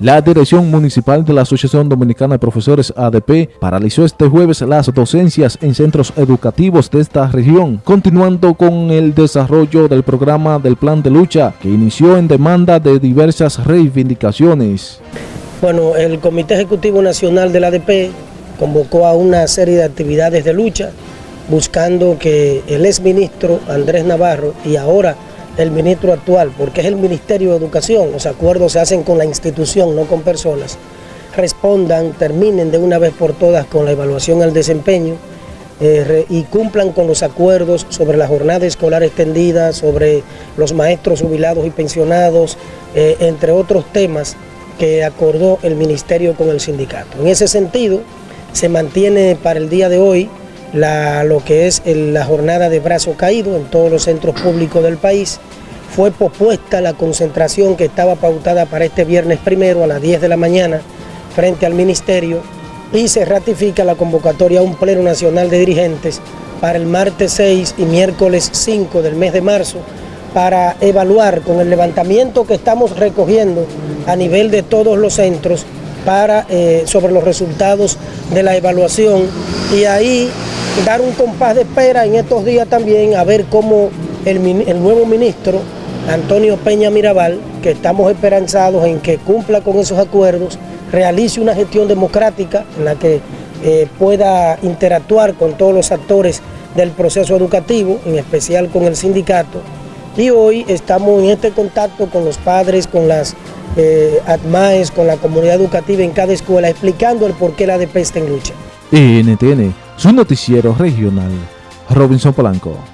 La Dirección Municipal de la Asociación Dominicana de Profesores ADP paralizó este jueves las docencias en centros educativos de esta región, continuando con el desarrollo del programa del Plan de Lucha, que inició en demanda de diversas reivindicaciones. Bueno, el Comité Ejecutivo Nacional del ADP convocó a una serie de actividades de lucha, buscando que el exministro Andrés Navarro y ahora el ministro actual, porque es el Ministerio de Educación, los acuerdos se hacen con la institución, no con personas, respondan, terminen de una vez por todas con la evaluación al desempeño eh, y cumplan con los acuerdos sobre la jornada escolar extendida, sobre los maestros jubilados y pensionados, eh, entre otros temas que acordó el Ministerio con el sindicato. En ese sentido, se mantiene para el día de hoy lo que es la jornada de brazo caído en todos los centros públicos del país. Fue pospuesta la concentración que estaba pautada para este viernes primero a las 10 de la mañana frente al Ministerio y se ratifica la convocatoria a un Pleno Nacional de Dirigentes para el martes 6 y miércoles 5 del mes de marzo para evaluar con el levantamiento que estamos recogiendo a nivel de todos los centros para, eh, sobre los resultados de la evaluación y ahí dar un compás de espera en estos días también a ver cómo el, nuevo ministro, Antonio Peña Mirabal, que estamos esperanzados en que cumpla con esos acuerdos, realice una gestión democrática en la que eh, pueda interactuar con todos los actores del proceso educativo, en especial con el sindicato. Y hoy estamos en este contacto con los padres, con las eh, ADMAES, con la comunidad educativa en cada escuela, explicando el por qué la ADP está en lucha. NTN, su noticiero regional, Robinson Polanco.